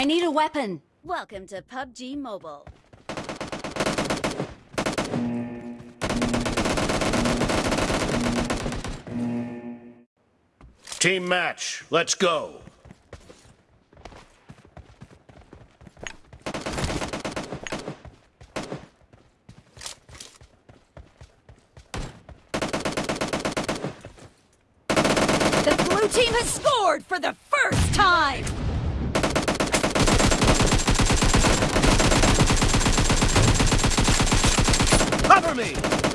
I need a weapon. Welcome to PUBG Mobile. Team match, let's go. The blue team has scored for the first time! Me!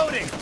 Reloading!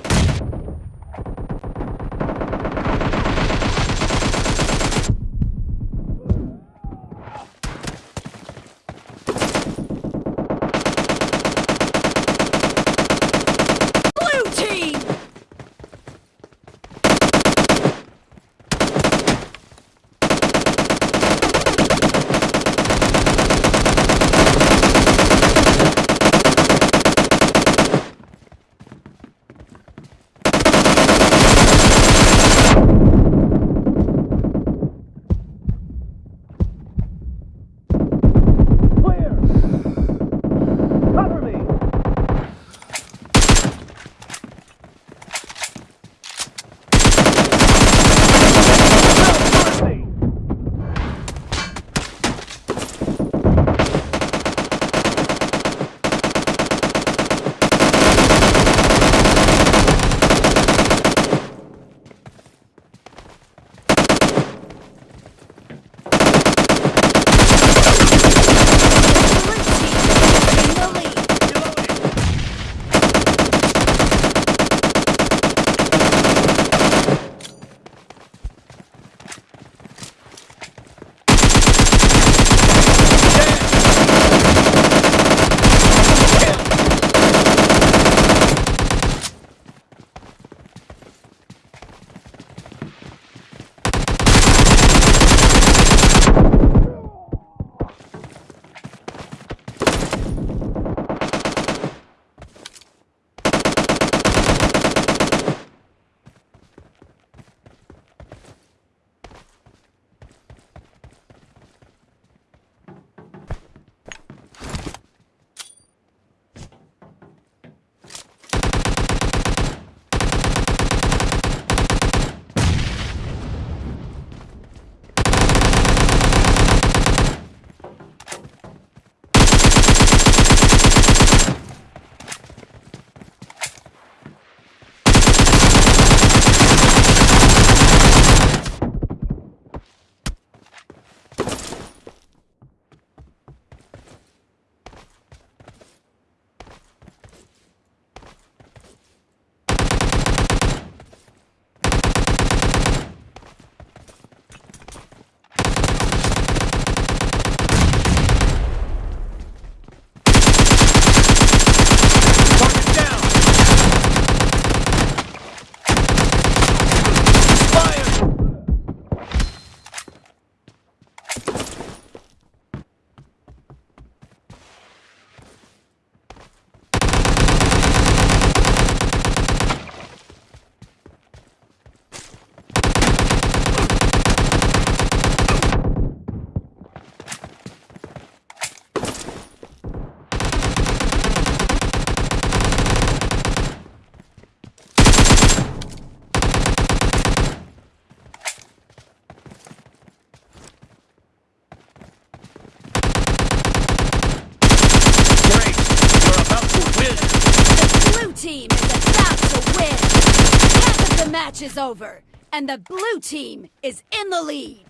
is over, and the blue team is in the lead.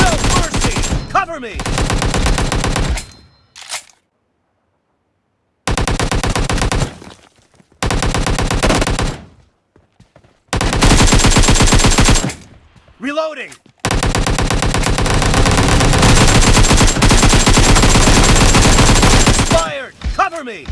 No mercy! Cover me! Reloading! Cover me!